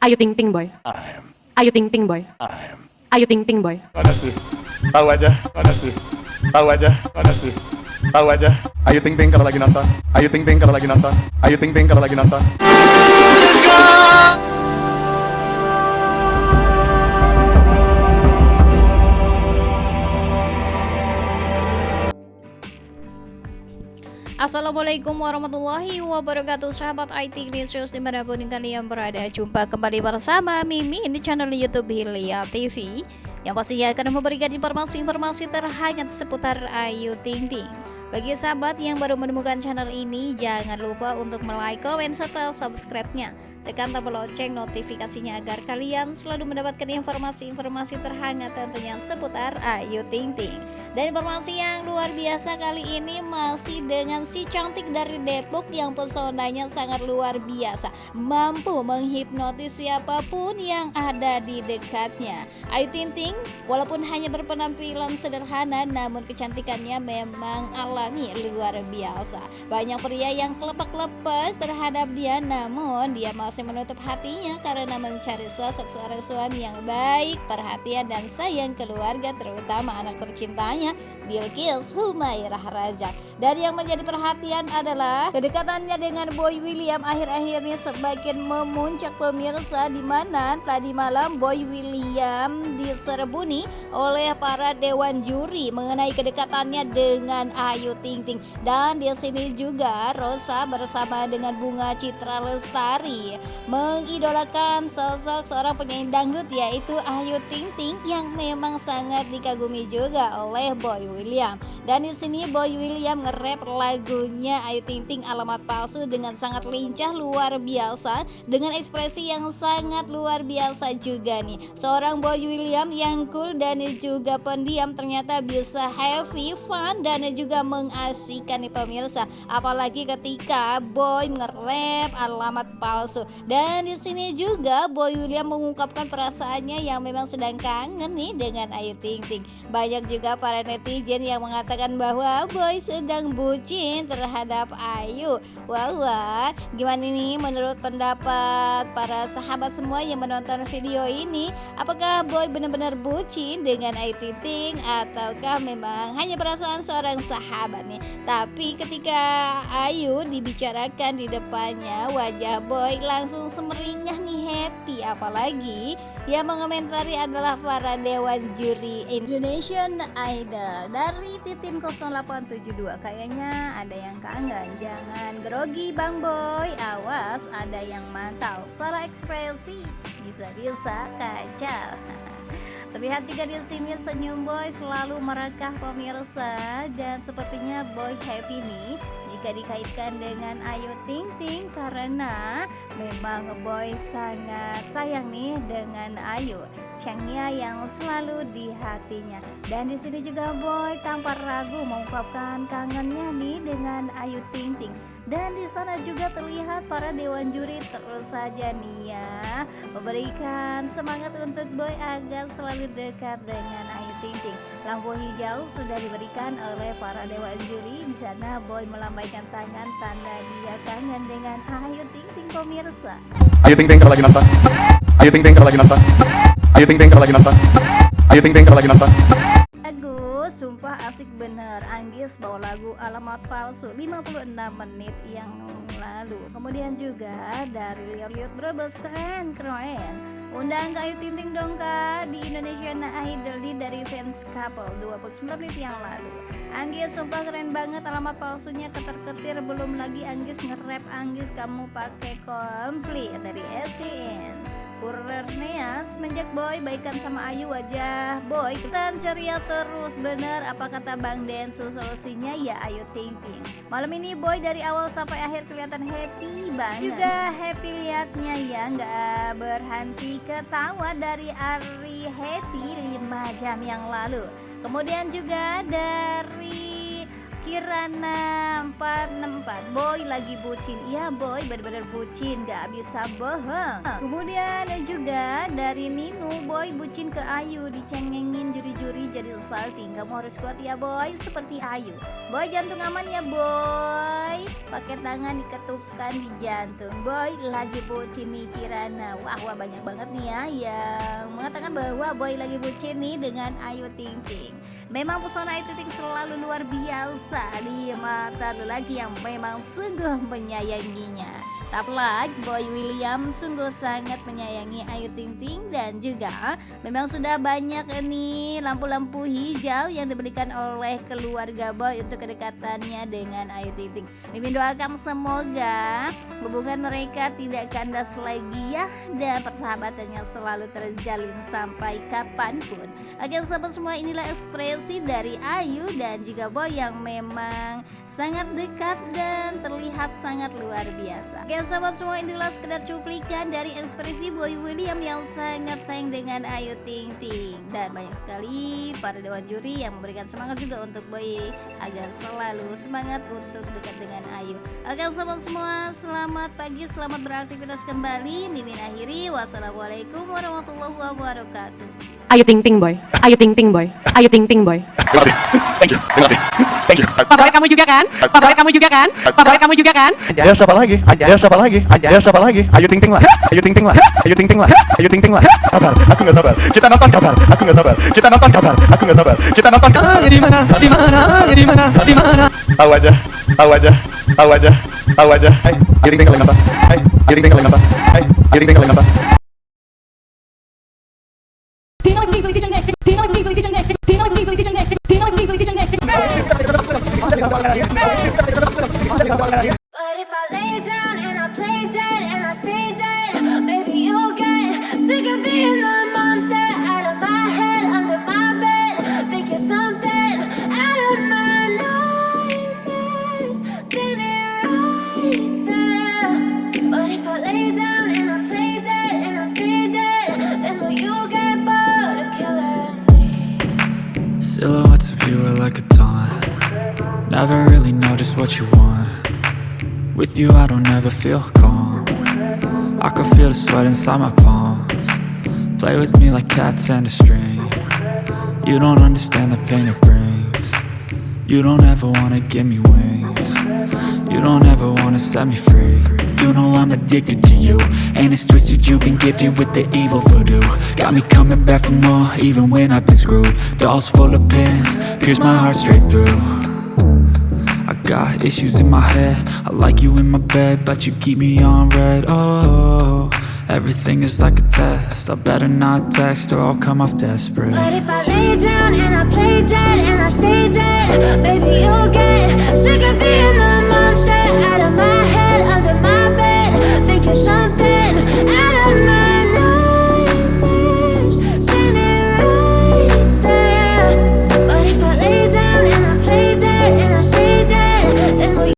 Ayu Ting Ting Boy. Ayu Ting Ting Boy. Ayu Ting Ting Boy. Mana sih? Tahu aja, mana sih? Tahu aja, mana sih? Tahu aja. Ayu Ting Ting kalau lagi nonton. Ayu Ting Ting kalau lagi nonton. Ayu Ting Ting kalau lagi nonton. Assalamualaikum warahmatullahi wabarakatuh. Sahabat IT News di mana pun kalian berada Jumpa kembali bersama Mimi di channel Youtube Hilya TV Yang pastinya akan memberikan informasi-informasi terhangat seputar Ayu Ting Ting. Bagi sahabat yang baru menemukan channel ini Jangan lupa untuk like, komen, serta subscribe-nya Tekan tombol lonceng notifikasinya agar kalian selalu mendapatkan informasi-informasi terhangat tentunya seputar Ayu Ting Ting. Dan informasi yang luar biasa kali ini masih dengan si cantik dari Depok yang pesonanya sangat luar biasa. Mampu menghipnotis siapa pun yang ada di dekatnya. Ayu Ting Ting walaupun hanya berpenampilan sederhana namun kecantikannya memang alami luar biasa. Banyak pria yang kelepak-kelepak terhadap dia namun dia masih masih menutup hatinya karena mencari sosok seorang suami yang baik, perhatian dan sayang keluarga terutama anak tercintanya Bilkis Humairah Raja. Dan yang menjadi perhatian adalah kedekatannya dengan Boy William akhir-akhir ini semakin memuncak pemirsa di mana tadi malam Boy William diserbuni oleh para dewan juri mengenai kedekatannya dengan Ayu Ting Ting dan di sini juga Rosa bersama dengan Bunga Citra Lestari mengidolakan sosok seorang penyanyi dangdut yaitu Ayu Ting Ting yang memang sangat dikagumi juga oleh Boy William. Dan di sini Boy William nge-rap lagunya Ayu Ting Ting alamat palsu dengan sangat lincah luar biasa dengan ekspresi yang sangat luar biasa juga nih. Seorang Boy William yang cool dan juga pendiam ternyata bisa happy, fun dan juga mengasihkan nih pemirsa. Apalagi ketika Boy nge-rap alamat palsu. Dan di sini juga Boy William mengungkapkan perasaannya yang memang sedang kangen nih dengan Ayu Ting Ting. Banyak juga para netizen yang mengatakan bahwa Boy sedang bucin terhadap Ayu. Wah, wah, gimana nih menurut pendapat para sahabat semua yang menonton video ini? Apakah Boy benar-benar bucin dengan Ayu Ting Ting ataukah memang hanya perasaan seorang sahabat nih? Tapi ketika Ayu dibicarakan di depannya, wajah Boy langsung semeringah nih happy. Apalagi yang mengomentari adalah para dewan juri Indonesian Idol dari Titin 0872 kayaknya ada yang kangen. Jangan grogi Bang Boy. Awas ada yang mantau. Salah ekspresi bisa-bisa kacau. Terlihat juga di sini senyum Boy selalu merekah pemirsa. Dan sepertinya Boy happy nih jika dikaitkan dengan Ayu Ting Ting karena memang Boy sangat sayang nih dengan Ayu, Chengnya yang selalu di hatinya. Dan di sini juga Boy tanpa ragu mengungkapkan kangennya nih dengan Ayu Ting Ting. Dan di sana juga terlihat para dewan juri terus saja nih ya memberikan semangat untuk Boy agar selalu dekat dengan Ayu Ting Ting. Lampu hijau sudah diberikan oleh para dewan juri. Di sana Boy melambaikan tangan tanda dia kangen dengan Ayu Ting Ting pemirsa. Ayu Ting Ting kalau lagi nonton. Ayu Ting Ting kalau lagi nonton. Ayu Ting Ting kalau lagi nonton. Ayu Ting Ting kalau lagi nonton. Lagu sumpah asik bener Anggis bawa lagu alamat palsu 56 menit yang lalu. Kemudian juga dari lihat-lihat Brebes keren keren. Undang Ayu Ting Ting dong kak di Indonesia Idol di dari fans couple 29 menit yang lalu. Anggis sumpah keren banget alamat palsunya keter-ketir belum lagi Anggis nge-rap Anggis kamu pakai komplit dari SCN Kurernya semenjak Boy baikan sama Ayu wajah. Boy kita ceria terus bener? Apa kata Bang Densu? Solusinya ya Ayu Ting Malam ini Boy dari awal sampai akhir kelihatan happy banget. Juga happy liatnya ya nggak berhenti ketawa dari Ari Heti 5 jam yang lalu. Kemudian juga dari Kirana 464 Boy lagi bucin. Ya boy bener-bener bucin. Gak bisa bohong. Kemudian juga dari Ninu Boy bucin ke Ayu. Dicengengin juri-juri jadi salting Kamu harus kuat ya boy. Seperti Ayu. Boy jantung aman ya boy. Pakai tangan diketupkan di jantung. Boy lagi bucin nih Kirana. Wah wah banyak banget nih ya Yang mengatakan bahwa Boy lagi bucin nih dengan Ayu Ting Ting. Memang pesona Ayu Ting selalu luar biasa di mata lelaki yang memang sungguh menyayanginya. Tak like Boy William sungguh sangat menyayangi Ayu Ting Ting dan juga memang sudah banyak ini lampu-lampu hijau yang diberikan oleh keluarga Boy untuk kedekatannya dengan Ayu Ting Ting. Mimin doakan semoga hubungan mereka tidak kandas lagi ya dan persahabatannya selalu terjalin sampai kapan pun. Oke sahabat semua inilah ekspresi dari Ayu dan juga Boy yang memang sangat dekat dan terlihat sangat luar biasa. Oke sahabat semua inilah sekedar cuplikan dari ekspresi Boy William yang sangat sayang dengan Ayu Ting Ting dan banyak sekali para dewan juri yang memberikan semangat juga untuk Boy agar selalu semangat untuk dekat dengan Ayu. Oke sahabat semua selamat pagi selamat beraktivitas kembali. Mimin akhiri wassalamualaikum warahmatullahi wabarakatuh. Ayu Ting Ting Boy. Ayu Ting Ting Boy. Ayu Ting Ting Boy. Terima kasih. Thank you. Terima kasih. Thank you. Favorit kamu juga kan? Favorit kamu juga kan? Favorit kamu juga kan? Ya siapa lagi? Ya siapa lagi? Ya siapa lagi? Ayu Ting Ting lah. Ayu Ting Ting lah. Ayu Ting Ting lah. Ayu Ting Ting lah. Kabar. Aku nggak sabar. Kita nonton kabar. Aku nggak sabar. Kita nonton kabar. Aku nggak sabar. Kita nonton kabar. di mana? Di mana? Di mana? Di mana? Tahu aja. Tahu aja. Tahu aja. Tahu aja. Hai. Ayu Ting nonton. Hai. Ayu Ting nonton. Hai. Ayu Ting Ting ¡Vamos a la Never really know just what you want. With you, I don't ever feel calm. I can feel the sweat inside my palms. Play with me like cats and a string. You don't understand the pain it brings. You don't ever wanna give me wings. You don't ever wanna set me free. You know I'm addicted to you. And it's twisted, you've been gifted with the evil voodoo. Got me coming back for more, even when I've been screwed. Dolls full of pins, pierce my heart straight through. Got issues in my head. I like you in my bed But you keep me on red. Oh, everything is like a test. I better not text Or I'll come off desperate. But if I lay down and I play dead and I stay dead, maybe you'll get sick of being the